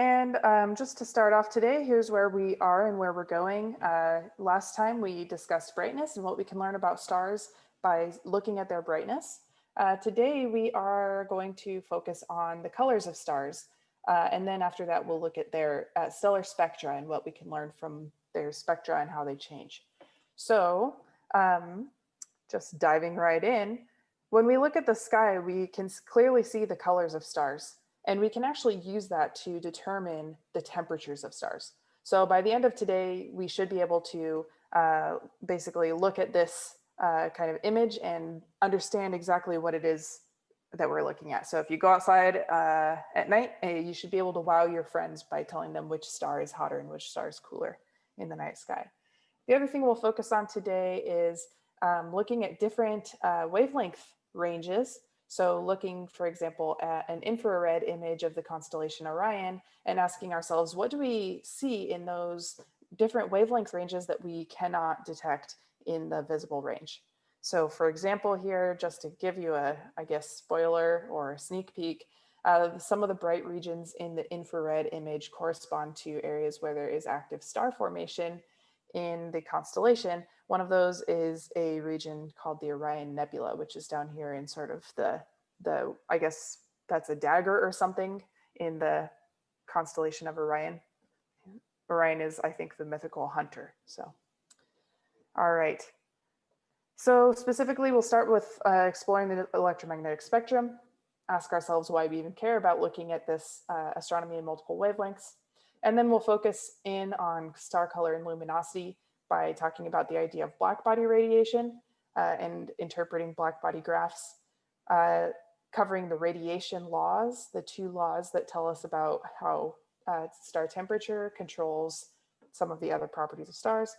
And um, just to start off today, here's where we are and where we're going. Uh, last time we discussed brightness and what we can learn about stars by looking at their brightness. Uh, today we are going to focus on the colors of stars. Uh, and then after that, we'll look at their uh, stellar spectra and what we can learn from their spectra and how they change. So um, just diving right in, when we look at the sky, we can clearly see the colors of stars. And we can actually use that to determine the temperatures of stars. So by the end of today, we should be able to uh, basically look at this uh, kind of image and understand exactly what it is that we're looking at. So if you go outside uh, at night, uh, you should be able to wow your friends by telling them which star is hotter and which star is cooler in the night sky. The other thing we'll focus on today is um, looking at different uh, wavelength ranges so looking, for example, at an infrared image of the constellation Orion and asking ourselves, what do we see in those different wavelength ranges that we cannot detect in the visible range? So for example, here, just to give you a, I guess, spoiler or sneak peek, uh, some of the bright regions in the infrared image correspond to areas where there is active star formation in the constellation, one of those is a region called the Orion Nebula, which is down here in sort of the, the I guess that's a dagger or something in the constellation of Orion. Orion is, I think, the mythical hunter. So, all right. So specifically, we'll start with uh, exploring the electromagnetic spectrum, ask ourselves why we even care about looking at this uh, astronomy in multiple wavelengths. And then we'll focus in on star color and luminosity by talking about the idea of black body radiation uh, and interpreting black body graphs, uh, covering the radiation laws, the two laws that tell us about how uh, star temperature controls some of the other properties of stars.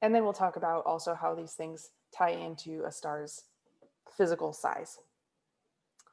And then we'll talk about also how these things tie into a star's physical size.